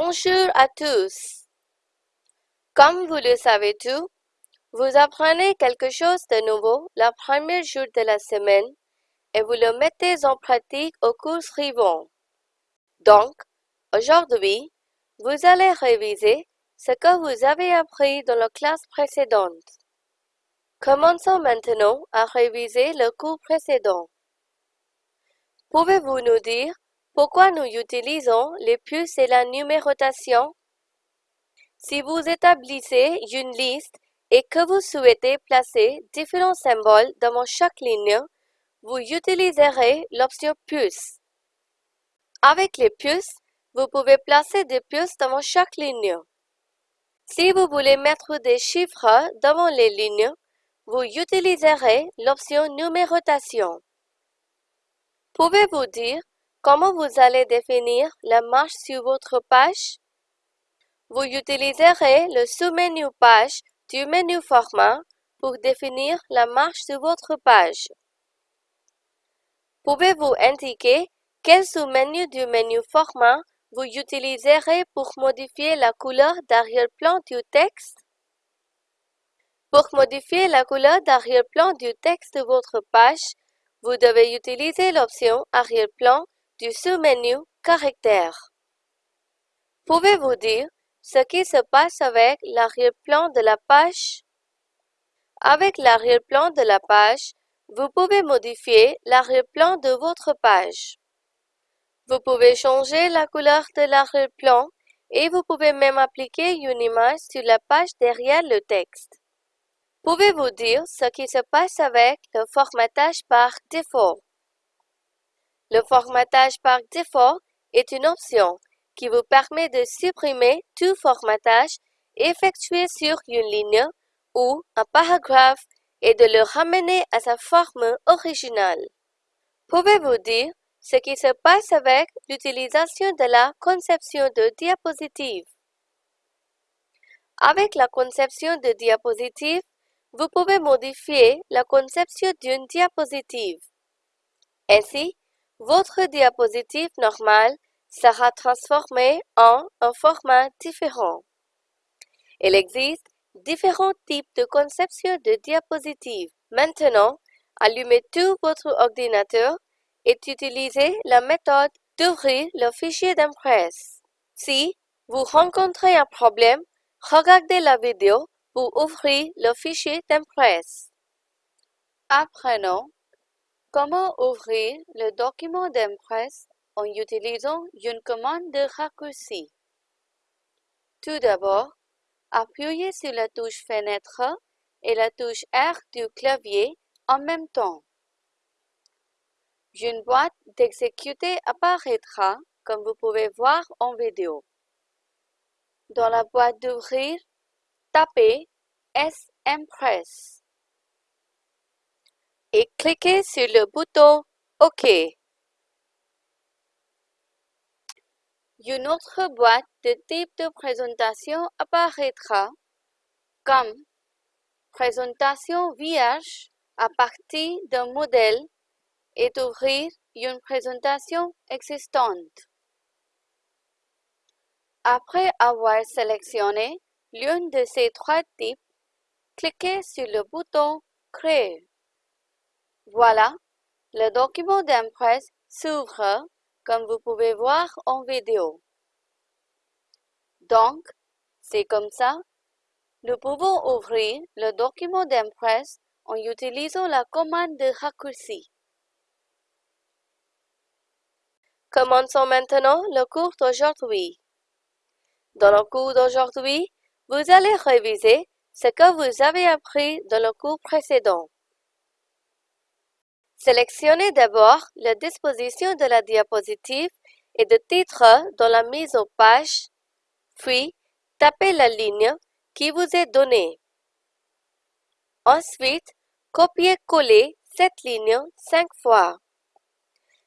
Bonjour à tous. Comme vous le savez tout, vous apprenez quelque chose de nouveau le premier jour de la semaine et vous le mettez en pratique au cours suivant. Donc, aujourd'hui, vous allez réviser ce que vous avez appris dans la classe précédente. Commençons maintenant à réviser le cours précédent. Pouvez-vous nous dire pourquoi nous utilisons les puces et la numérotation? Si vous établissez une liste et que vous souhaitez placer différents symboles devant chaque ligne, vous utiliserez l'option puce. Avec les puces, vous pouvez placer des puces devant chaque ligne. Si vous voulez mettre des chiffres devant les lignes, vous utiliserez l'option numérotation. Pouvez-vous dire comment vous allez définir la marche sur votre page? Vous utiliserez le sous-menu Page du menu Format pour définir la marche de votre page. Pouvez-vous indiquer quel sous-menu du menu Format vous utiliserez pour modifier la couleur d'arrière-plan du texte? Pour modifier la couleur d'arrière-plan du texte de votre page, vous devez utiliser l'option Arrière-plan du sous-menu Caractères. Pouvez-vous dire ce qui se passe avec l'arrière-plan de la page? Avec l'arrière-plan de la page, vous pouvez modifier l'arrière-plan de votre page. Vous pouvez changer la couleur de l'arrière-plan et vous pouvez même appliquer une image sur la page derrière le texte. Pouvez-vous dire ce qui se passe avec le formatage par défaut? Le formatage par défaut est une option qui vous permet de supprimer tout formatage effectué sur une ligne ou un paragraphe et de le ramener à sa forme originale. Pouvez-vous dire ce qui se passe avec l'utilisation de la conception de diapositives? Avec la conception de diapositives, vous pouvez modifier la conception d'une diapositive. Ainsi, votre diapositive normale sera transformée en un format différent. Il existe différents types de conception de diapositives. Maintenant, allumez tout votre ordinateur et utilisez la méthode d'ouvrir le fichier d'impresse. Si vous rencontrez un problème, regardez la vidéo pour ouvrir le fichier d'impresse. Apprenons comment ouvrir le document d'impresse en utilisant une commande de raccourci? Tout d'abord, appuyez sur la touche Fenêtre et la touche R du clavier en même temps. Une boîte d'exécuter apparaîtra comme vous pouvez voir en vidéo. Dans la boîte d'ouvrir, tapez S-Impress et cliquez sur le bouton OK. Une autre boîte de type de présentation apparaîtra comme Présentation vierge à partir d'un modèle et d'ouvrir une présentation existante. Après avoir sélectionné l'un de ces trois types, cliquez sur le bouton Créer. Voilà, le document d'impresse s'ouvre comme vous pouvez voir en vidéo. Donc, c'est comme ça, nous pouvons ouvrir le document d'impresse en utilisant la commande de raccourci. Commençons maintenant le cours d'aujourd'hui. Dans le cours d'aujourd'hui, vous allez réviser ce que vous avez appris dans le cours précédent. Sélectionnez d'abord la disposition de la diapositive et de titre dans la mise en page, puis tapez la ligne qui vous est donnée. Ensuite, copiez-coller cette ligne cinq fois.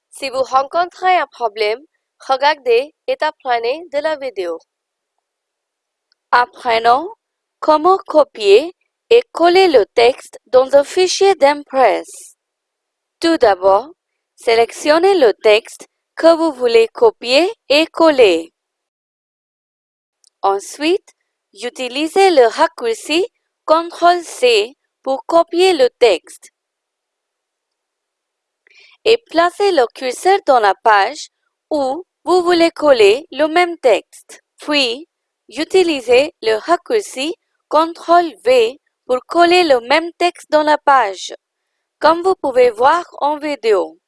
Si vous rencontrez un problème, regardez et apprenez de la vidéo. Apprenons comment copier et coller le texte dans un fichier d'Impress. Tout d'abord, sélectionnez le texte que vous voulez copier et coller. Ensuite, utilisez le raccourci CTRL-C pour copier le texte et placez le curseur dans la page où vous voulez coller le même texte. Puis, utilisez le raccourci CTRL-V pour coller le même texte dans la page, comme vous pouvez voir en vidéo.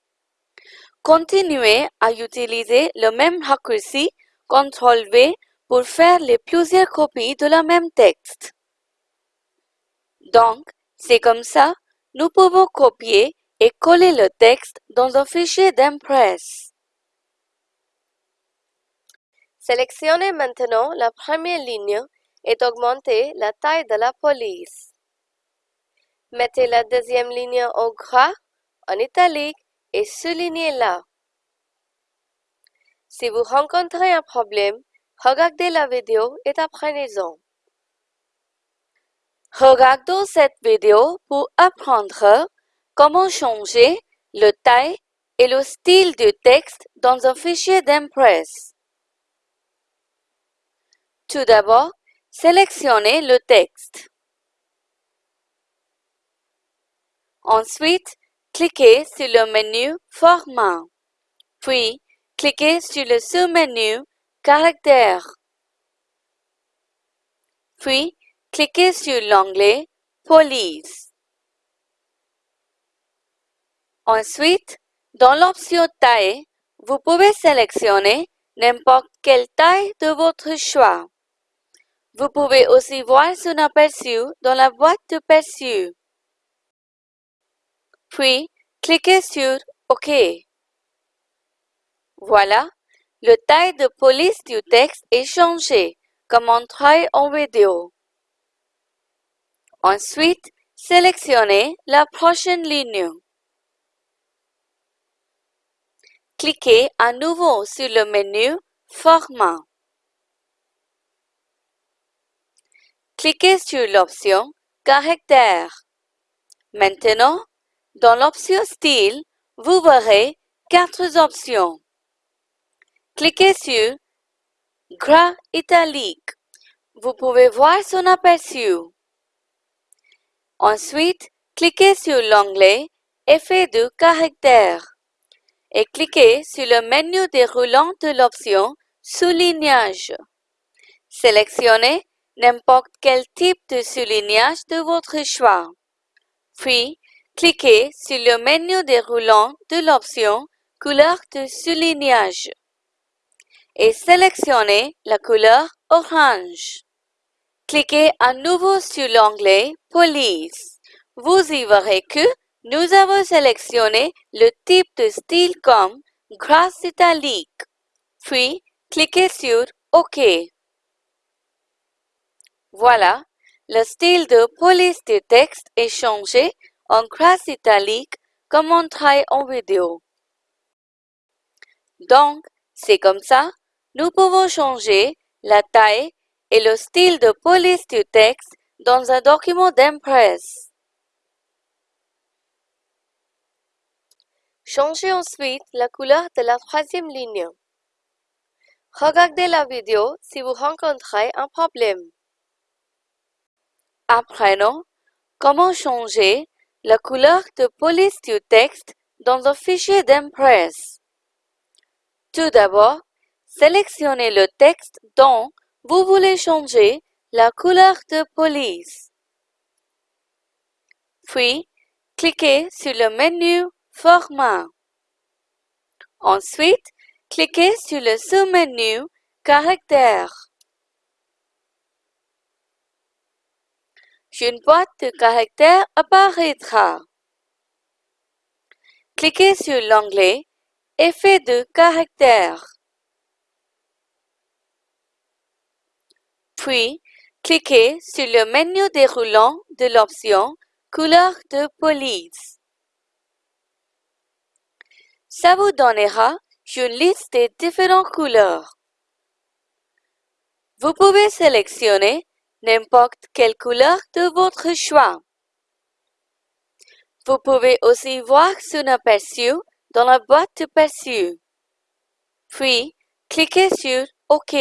Continuez à utiliser le même raccourci CTRL-V pour faire les plusieurs copies de la même texte. Donc, c'est comme ça, nous pouvons copier et coller le texte dans un fichier d'Impress. Sélectionnez maintenant la première ligne et augmentez la taille de la police. Mettez la deuxième ligne en gras, en italique et soulignez-la. Si vous rencontrez un problème, regardez la vidéo et apprenez-en. Regardons cette vidéo pour apprendre comment changer le taille et le style du texte dans un fichier d'Impress. Tout d'abord, sélectionnez le texte. Ensuite, cliquez sur le menu Format, puis cliquez sur le sous-menu Caractères. Puis, cliquez sur l'onglet Police. Ensuite, dans l'option Taille, vous pouvez sélectionner n'importe quelle taille de votre choix. Vous pouvez aussi voir son aperçu dans la boîte de perçu. Puis, cliquez sur OK. Voilà, le taille de police du texte est changé, comme montré en vidéo. Ensuite, sélectionnez la prochaine ligne. Cliquez à nouveau sur le menu Format. Cliquez sur l'option Caractère. Maintenant, dans l'option Style, vous verrez quatre options. Cliquez sur Gras italique. Vous pouvez voir son aperçu. Ensuite, cliquez sur l'onglet Effet de caractère et cliquez sur le menu déroulant de l'option Soulignage. Sélectionnez n'importe quel type de soulignage de votre choix. Puis, cliquez sur le menu déroulant de l'option Couleur de soulignage et sélectionnez la couleur orange. Cliquez à nouveau sur l'onglet Police. Vous y verrez que nous avons sélectionné le type de style comme gras italique. Puis, cliquez sur OK. Voilà, le style de police du texte est changé en gras italique comme montré en vidéo. Donc, c'est comme ça, nous pouvons changer la taille et le style de police du texte dans un document d'Impress. Changez ensuite la couleur de la troisième ligne. Regardez la vidéo si vous rencontrez un problème. Apprenons comment changer la couleur de police du texte dans un fichier d'Impress. Tout d'abord, sélectionnez le texte dont vous voulez changer la couleur de police. Puis, cliquez sur le menu Format. Ensuite, cliquez sur le sous-menu Caractères. Une boîte de caractères apparaîtra. Cliquez sur l'onglet Effet de caractère. Puis, cliquez sur le menu déroulant de l'option Couleur de police. Ça vous donnera une liste des différentes couleurs. Vous pouvez sélectionner n'importe quelle couleur de votre choix. Vous pouvez aussi voir son aperçu dans la boîte de perçu. Puis, cliquez sur OK.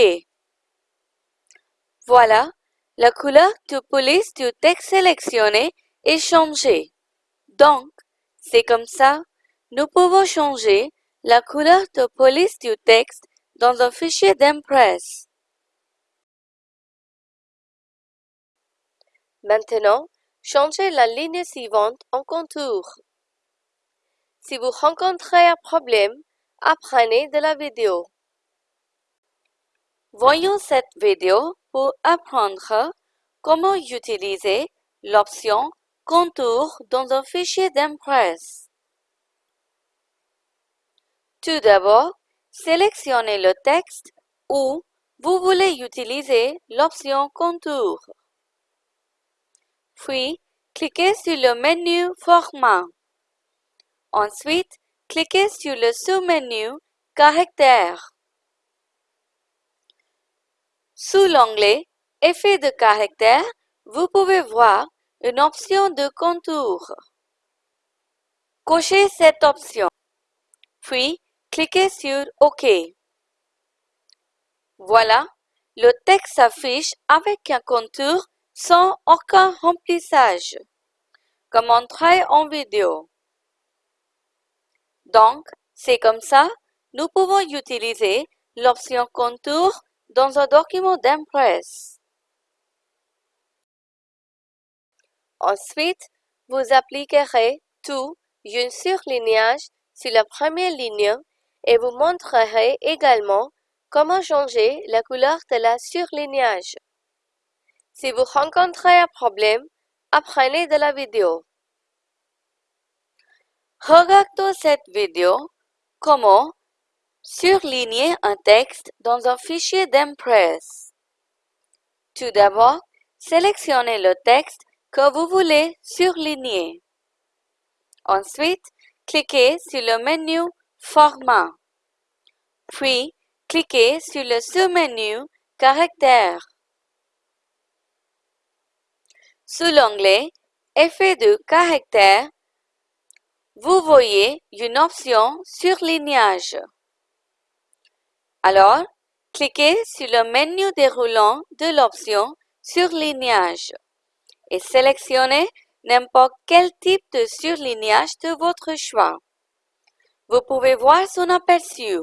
Voilà, la couleur de police du texte sélectionné est changée. Donc, c'est comme ça, nous pouvons changer la couleur de police du texte dans un fichier d'Impress. Maintenant, changez la ligne suivante en contour. Si vous rencontrez un problème, apprenez de la vidéo. Voyons cette vidéo pour apprendre comment utiliser l'option Contour dans un fichier d'Impress. Tout d'abord, sélectionnez le texte ou vous voulez utiliser l'option Contour. Puis, cliquez sur le menu Format. Ensuite, cliquez sur le sous-menu Caractères. Sous l'onglet Effet de caractère, vous pouvez voir une option de contour. Cochez cette option, puis cliquez sur OK. Voilà, le texte s'affiche avec un contour sans aucun remplissage, comme montré en vidéo. Donc, c'est comme ça, nous pouvons utiliser l'option contour dans un document d'Impress. Ensuite, vous appliquerez tout un surlignage sur la première ligne et vous montrerez également comment changer la couleur de la surlignage. Si vous rencontrez un problème, apprenez de la vidéo. Regardez cette vidéo comment surligner un texte dans un fichier d'Impress. Tout d'abord, sélectionnez le texte que vous voulez surligner. Ensuite, cliquez sur le menu Format. Puis, cliquez sur le sous-menu Caractères. Sous l'onglet Effet de caractère, vous voyez une option Surlignage. Alors, cliquez sur le menu déroulant de l'option Surlignage et sélectionnez n'importe quel type de surlignage de votre choix. Vous pouvez voir son aperçu.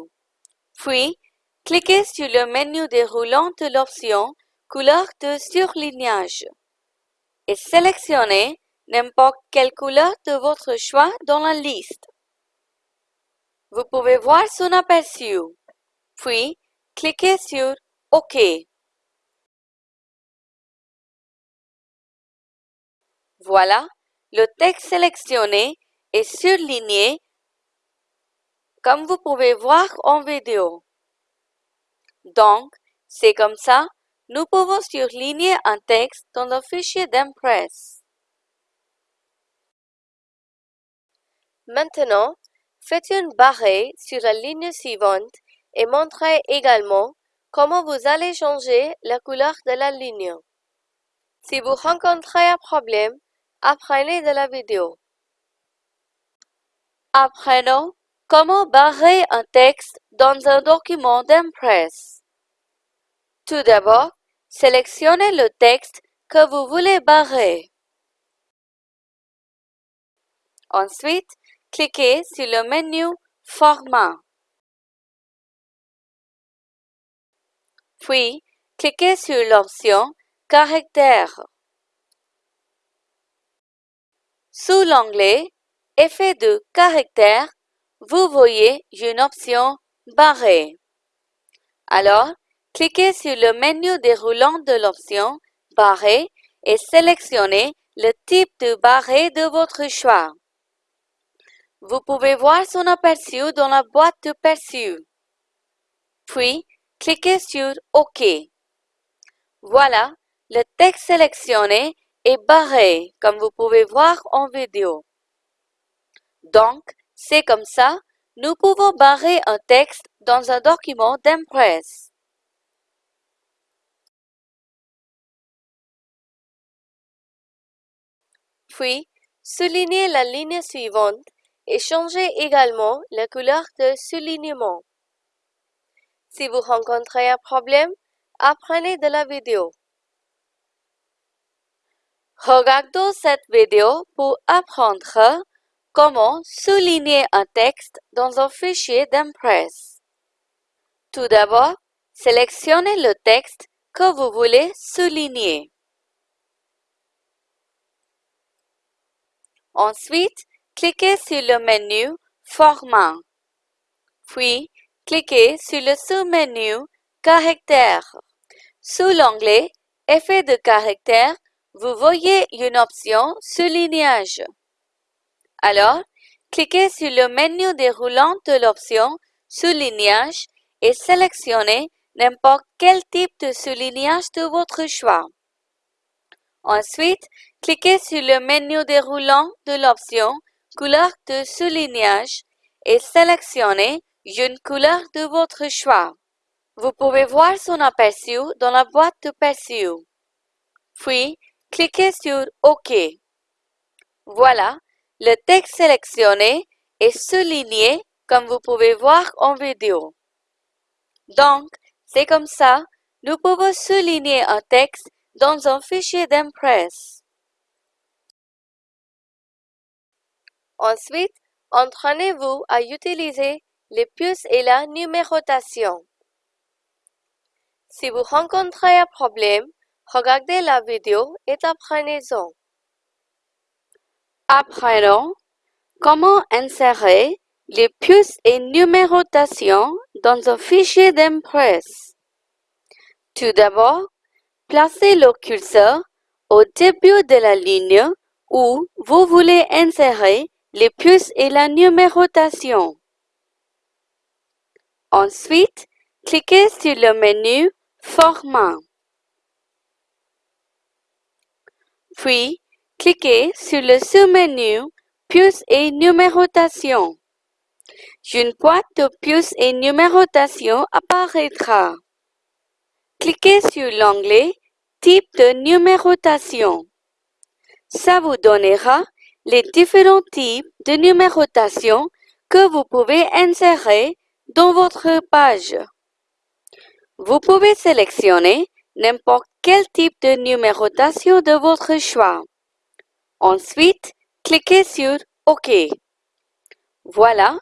Puis, cliquez sur le menu déroulant de l'option Couleur de surlignage et sélectionnez n'importe quelle couleur de votre choix dans la liste. Vous pouvez voir son aperçu. Puis, cliquez sur OK. Voilà, le texte sélectionné est surligné comme vous pouvez voir en vidéo. Donc, c'est comme ça, nous pouvons surligner un texte dans le fichier d'Impress. Maintenant, faites une barre sur la ligne suivante et montrez également comment vous allez changer la couleur de la ligne. Si vous rencontrez un problème, apprenez de la vidéo. Apprenons comment barrer un texte dans un document d'Impress. Tout d'abord, sélectionnez le texte que vous voulez barrer. Ensuite, cliquez sur le menu Format. Puis, cliquez sur l'option Caractères. Sous l'onglet Effet de caractère, vous voyez une option Barrer. Alors, cliquez sur le menu déroulant de l'option Barrer et sélectionnez le type de barré de votre choix. Vous pouvez voir son aperçu dans la boîte de perçu. Puis, cliquez sur OK. Voilà, le texte sélectionné est barré, comme vous pouvez voir en vidéo. Donc, c'est comme ça, nous pouvons barrer un texte dans un document d'Impress. Puis, soulignez la ligne suivante et changez également la couleur de soulignement. Si vous rencontrez un problème, apprenez de la vidéo. Regardons cette vidéo pour apprendre comment souligner un texte dans un fichier d'Impress. Tout d'abord, sélectionnez le texte que vous voulez souligner. Ensuite, cliquez sur le menu Format. Puis, cliquez sur le sous-menu Caractères. Sous l'onglet Effet de caractère, vous voyez une option Soulignage. Alors, cliquez sur le menu déroulant de l'option Soulignage et sélectionnez n'importe quel type de soulignage de votre choix. Ensuite, cliquez sur le menu déroulant de l'option Couleur de soulignage et sélectionnez une couleur de votre choix. Vous pouvez voir son aperçu dans la boîte de perçu. Puis, cliquez sur OK. Voilà, le texte sélectionné est souligné comme vous pouvez voir en vidéo. Donc, c'est comme ça, nous pouvons souligner un texte dans un fichier d'Impress. Ensuite, entraînez-vous à utiliser les puces et la numérotation. Si vous rencontrez un problème, regardez la vidéo et apprenez-en. Apprenons comment insérer les puces et numérotation dans un fichier d'Impress. Tout d'abord, placez le curseur au début de la ligne où vous voulez insérer les puces et la numérotation. Ensuite, cliquez sur le menu Format. Puis, cliquez sur le sous-menu Puces et numérotation. Une boîte de puces et numérotation apparaîtra. Cliquez sur l'onglet Type de numérotation. Ça vous donnera les différents types de numérotation que vous pouvez insérer dans votre page. Vous pouvez sélectionner n'importe quel type de numérotation de votre choix. Ensuite, cliquez sur OK. Voilà,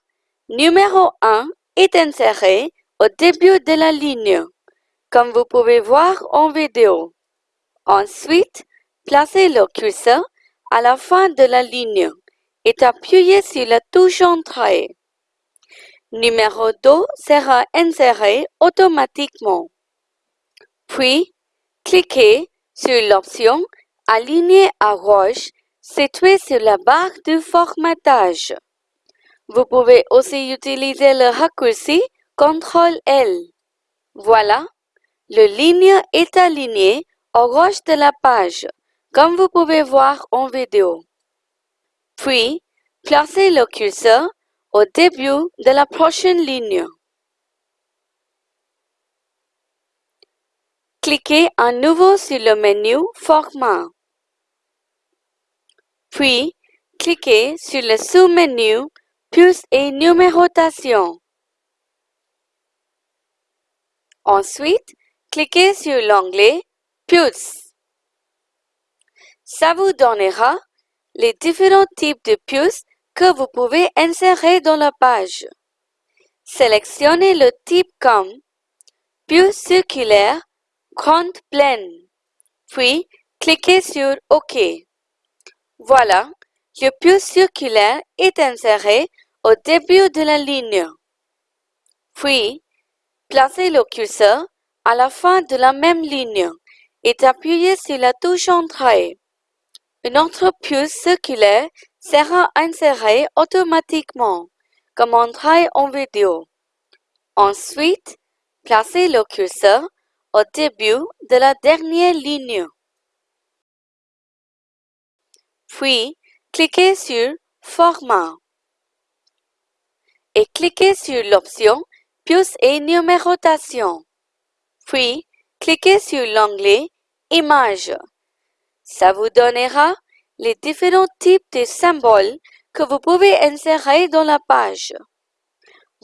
numéro 1 est inséré au début de la ligne, comme vous pouvez voir en vidéo. Ensuite, placez le curseur à la fin de la ligne et appuyez sur la touche Entrée numéro 2 sera inséré automatiquement. Puis, cliquez sur l'option Aligner à gauche située sur la barre de formatage. Vous pouvez aussi utiliser le raccourci CTRL-L. Voilà, le ligne est aligné à gauche de la page, comme vous pouvez voir en vidéo. Puis, placez le curseur au début de la prochaine ligne. Cliquez à nouveau sur le menu Format. Puis, cliquez sur le sous-menu Puces et numérotation. Ensuite, cliquez sur l'onglet Puces. Ça vous donnera les différents types de puces que vous pouvez insérer dans la page. Sélectionnez le type comme puce circulaire, grande pleine, puis cliquez sur OK. Voilà, le puce circulaire est inséré au début de la ligne. Puis, placez le curseur à la fin de la même ligne et appuyez sur la touche Entrée. Une autre puce circulaire sera inséré automatiquement, comme entrée en vidéo. Ensuite, placez le curseur au début de la dernière ligne. Puis, cliquez sur Format et cliquez sur l'option Puces et numérotation. Puis, cliquez sur l'onglet Images. Ça vous donnera les différents types de symboles que vous pouvez insérer dans la page.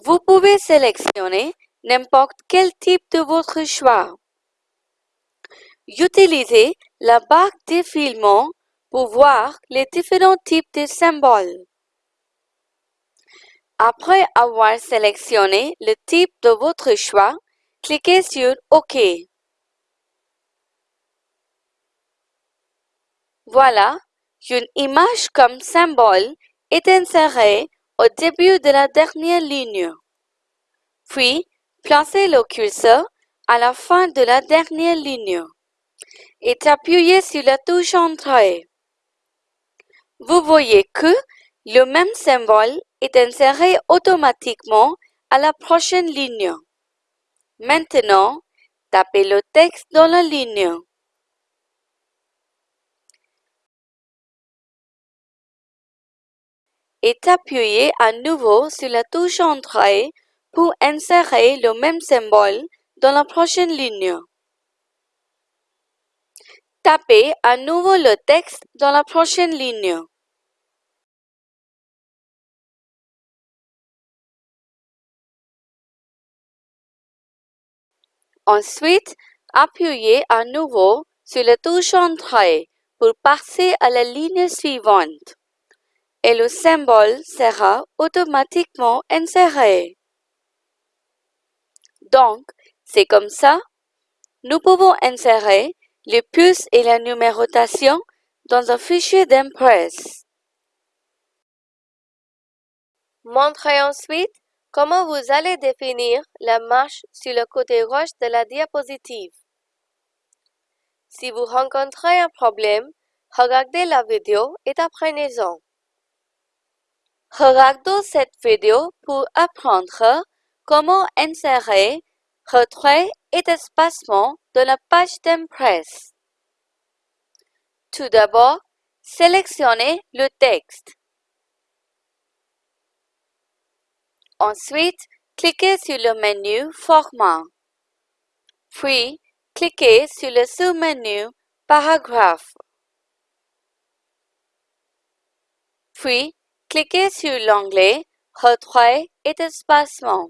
Vous pouvez sélectionner n'importe quel type de votre choix. Utilisez la barre défilement pour voir les différents types de symboles. Après avoir sélectionné le type de votre choix, cliquez sur OK. Voilà, une image comme symbole est insérée au début de la dernière ligne. Puis, placez le curseur à la fin de la dernière ligne et appuyez sur la touche Entrée. Vous voyez que le même symbole est inséré automatiquement à la prochaine ligne. Maintenant, tapez le texte dans la ligne. Et appuyez à nouveau sur la touche Entrée pour insérer le même symbole dans la prochaine ligne. Tapez à nouveau le texte dans la prochaine ligne. Ensuite, appuyez à nouveau sur la touche Entrée pour passer à la ligne suivante et le symbole sera automatiquement inséré. Donc, c'est comme ça, nous pouvons insérer les puces et la numérotation dans un fichier d'impress. Montrez ensuite comment vous allez définir la marche sur le côté gauche de la diapositive. Si vous rencontrez un problème, regardez la vidéo et apprenez-en. Regardons cette vidéo pour apprendre comment insérer retrait et espacement dans la page d'impress. Tout d'abord, sélectionnez le texte. Ensuite, cliquez sur le menu Format. Puis, cliquez sur le sous-menu Paragraphe. Puis, cliquez sur l'onglet Retrait et espacement.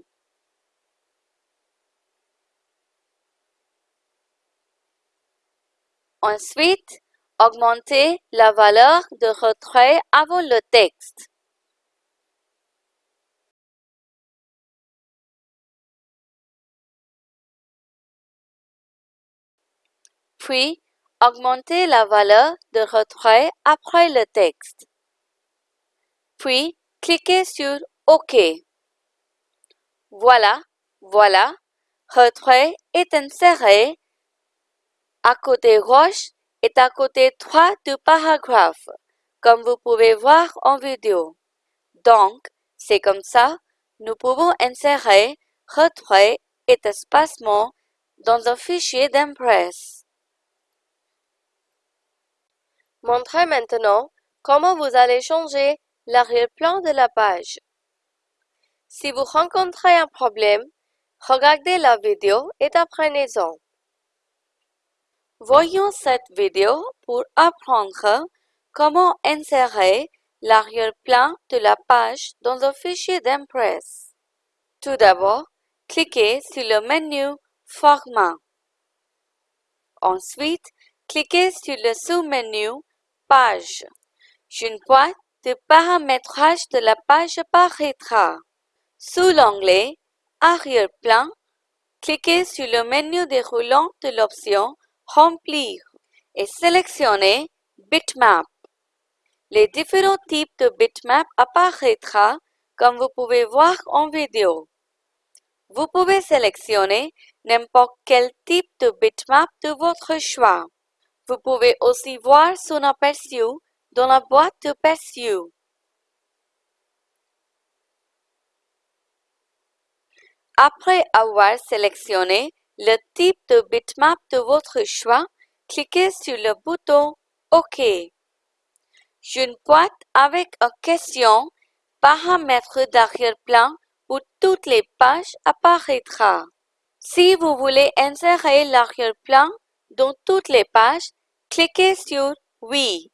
Ensuite, augmentez la valeur de retrait avant le texte. Puis, augmentez la valeur de retrait après le texte. Puis, cliquez sur OK. Voilà, voilà, retrait est inséré à côté gauche est à côté droit du paragraphe, comme vous pouvez voir en vidéo. Donc, c'est comme ça, nous pouvons insérer retrait et espacement dans un fichier d'impress. Montrez maintenant comment vous allez changer l'arrière-plan de la page. Si vous rencontrez un problème, regardez la vidéo et apprenez-en. Voyons cette vidéo pour apprendre comment insérer l'arrière-plan de la page dans un fichier d'impress. Tout d'abord, cliquez sur le menu Format. Ensuite, cliquez sur le sous-menu Page. Une boîte de paramétrage de la page apparaîtra. Sous l'onglet Arrière-plan, cliquez sur le menu déroulant de l'option Remplir et sélectionnez Bitmap. Les différents types de bitmap apparaîtront comme vous pouvez voir en vidéo. Vous pouvez sélectionner n'importe quel type de bitmap de votre choix. Vous pouvez aussi voir son aperçu dans la boîte de perçu. Après avoir sélectionné le type de bitmap de votre choix, cliquez sur le bouton OK. Une boîte avec une question Paramètres d'arrière-plan pour toutes les pages apparaîtra. Si vous voulez insérer l'arrière-plan dans toutes les pages, cliquez sur Oui.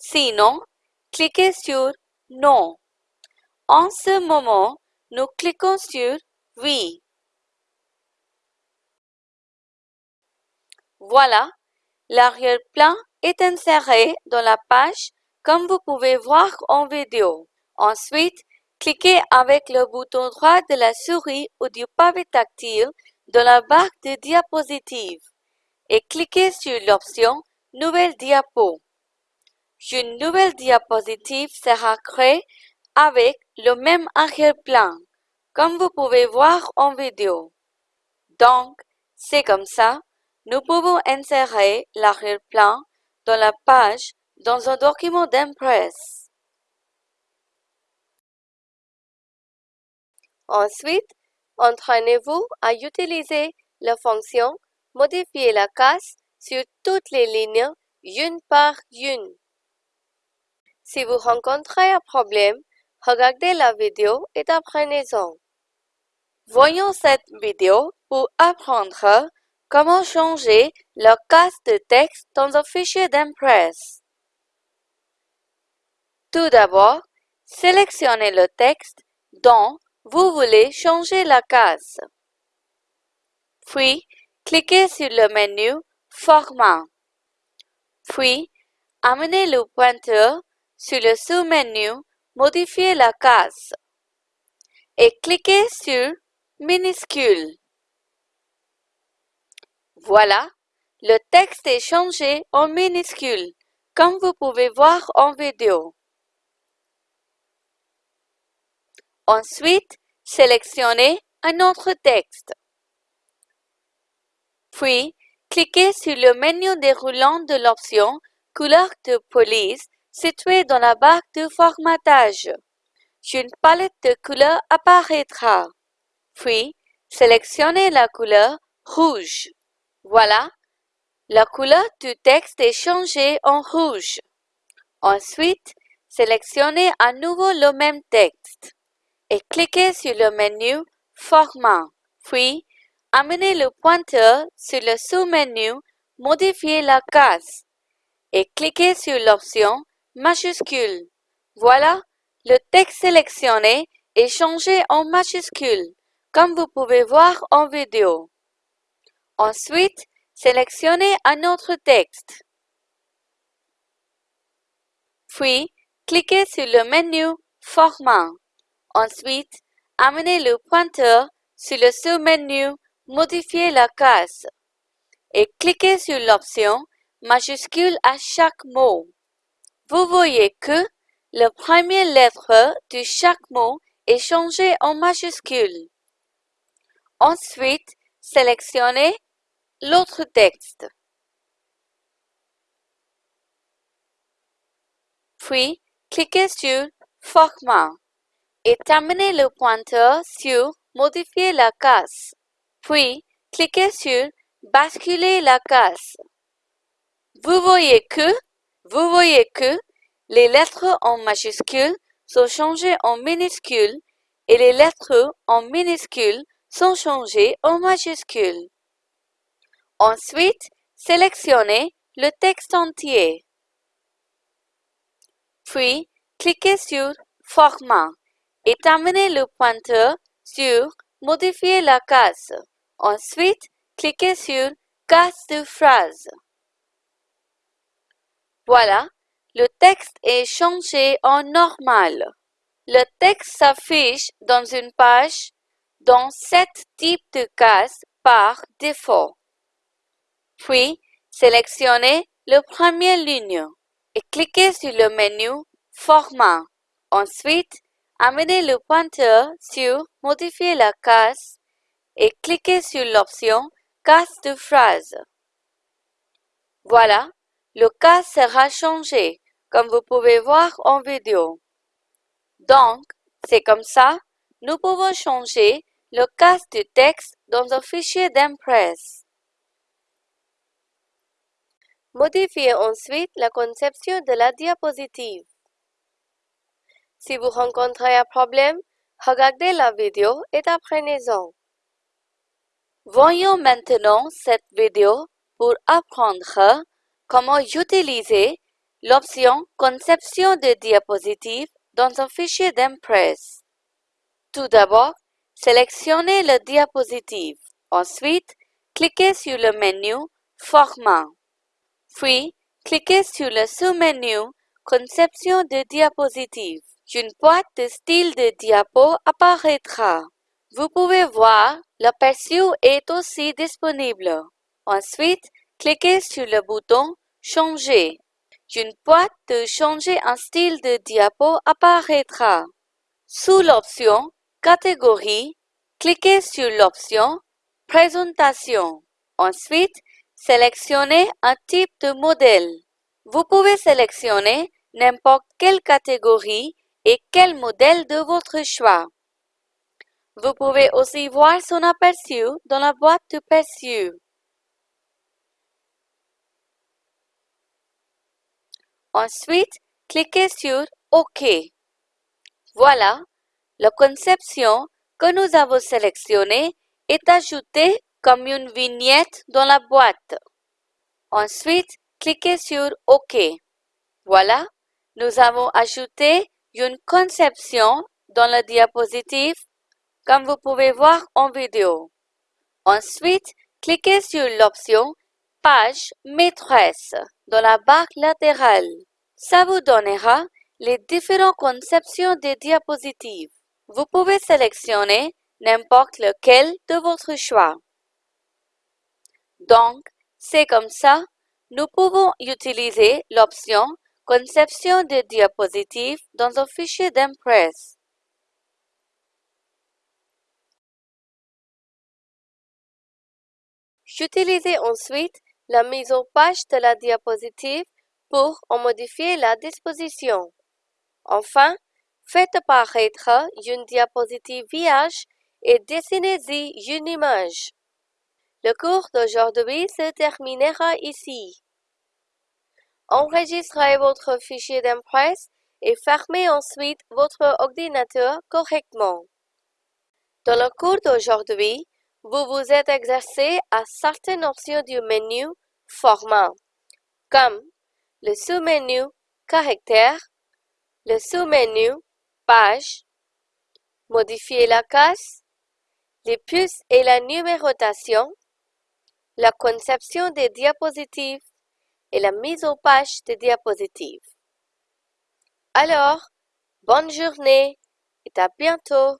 Sinon, cliquez sur Non. En ce moment, nous cliquons sur Oui. Voilà, l'arrière-plan est inséré dans la page comme vous pouvez voir en vidéo. Ensuite, cliquez avec le bouton droit de la souris ou du pavé tactile dans la barre de diapositive et cliquez sur l'option Nouvelle diapo. Une nouvelle diapositive sera créée avec le même arrière-plan, comme vous pouvez voir en vidéo. Donc, c'est comme ça, nous pouvons insérer l'arrière-plan dans la page dans un document d'Impress. Ensuite, entraînez-vous à utiliser la fonction Modifier la case sur toutes les lignes une par une. Si vous rencontrez un problème, regardez la vidéo et apprenez-en. Voyons cette vidéo pour apprendre comment changer la case de texte dans un fichier d'Impress. Tout d'abord, sélectionnez le texte dont vous voulez changer la case. Puis, cliquez sur le menu Format. Puis, amenez le pointeur sur le sous-menu Modifier la case et cliquez sur Minuscule. Voilà, le texte est changé en minuscule, comme vous pouvez voir en vidéo. Ensuite, sélectionnez un autre texte. Puis, cliquez sur le menu déroulant de l'option Couleur de police située dans la barre de formatage. Une palette de couleurs apparaîtra. Puis, sélectionnez la couleur rouge. Voilà, la couleur du texte est changée en rouge. Ensuite, sélectionnez à nouveau le même texte et cliquez sur le menu Format, puis amenez le pointeur sur le sous-menu Modifier la case et cliquez sur l'option Majuscule. Voilà, le texte sélectionné est changé en majuscule, comme vous pouvez voir en vidéo. Ensuite, sélectionnez un autre texte. Puis, cliquez sur le menu Format. Ensuite, amenez le pointeur sur le sous-menu Modifier la case et cliquez sur l'option Majuscule à chaque mot. Vous voyez que la première lettre de chaque mot est changée en majuscule. Ensuite, sélectionnez l'autre texte. Puis, cliquez sur Format et terminez le pointeur sur Modifier la case. Puis, cliquez sur Basculer la case. Vous voyez que, vous voyez que les lettres en majuscules sont changées en minuscules et les lettres en minuscules sont changées en majuscules. Ensuite, sélectionnez le texte entier. Puis, cliquez sur Format et terminez le pointeur sur Modifier la case. Ensuite, cliquez sur Case de phrase. Voilà, le texte est changé en normal. Le texte s'affiche dans une page dans sept types de cases par défaut. Puis, sélectionnez la première ligne et cliquez sur le menu Format. Ensuite, amenez le pointeur sur Modifier la case et cliquez sur l'option Case de phrase. Voilà, le cas sera changé, comme vous pouvez voir en vidéo. Donc, c'est comme ça, nous pouvons changer le cas du texte dans un fichier d'Impress. Modifiez ensuite la conception de la diapositive. Si vous rencontrez un problème, regardez la vidéo et apprenez-en. Voyons maintenant cette vidéo pour apprendre comment utiliser l'option Conception de diapositive dans un fichier d'Impress. Tout d'abord, sélectionnez la diapositive. Ensuite, cliquez sur le menu Format. Puis, cliquez sur le sous-menu Conception de diapositive. Une boîte de style de diapo apparaîtra. Vous pouvez voir, l'aperçu est aussi disponible. Ensuite, cliquez sur le bouton Changer. Une boîte de changer un style de diapo apparaîtra. Sous l'option Catégorie, cliquez sur l'option Présentation. Ensuite, sélectionnez un type de modèle. Vous pouvez sélectionner n'importe quelle catégorie et quel modèle de votre choix. Vous pouvez aussi voir son aperçu dans la boîte de perçu. Ensuite, cliquez sur OK. Voilà, la conception que nous avons sélectionnée est ajoutée comme une vignette dans la boîte. Ensuite, cliquez sur OK. Voilà, nous avons ajouté une conception dans la diapositive comme vous pouvez voir en vidéo. Ensuite, cliquez sur l'option Page maîtresse dans la barre latérale. Ça vous donnera les différentes conceptions des diapositives. Vous pouvez sélectionner n'importe lequel de votre choix. Donc, c'est comme ça, nous pouvons utiliser l'option Conception de diapositives dans un fichier d'Impress. J'utilisez ensuite la mise en page de la diapositive pour en modifier la disposition. Enfin, faites apparaître une diapositive vierge et dessinez-y une image. Le cours d'aujourd'hui se terminera ici. Enregistrez votre fichier d'impresse et fermez ensuite votre ordinateur correctement. Dans le cours d'aujourd'hui, vous vous êtes exercé à certaines options du menu Format, comme le sous-menu Caractère, le sous-menu Page, Modifier la case, les puces et la numérotation, la conception des diapositives et la mise en page des diapositives. Alors, bonne journée et à bientôt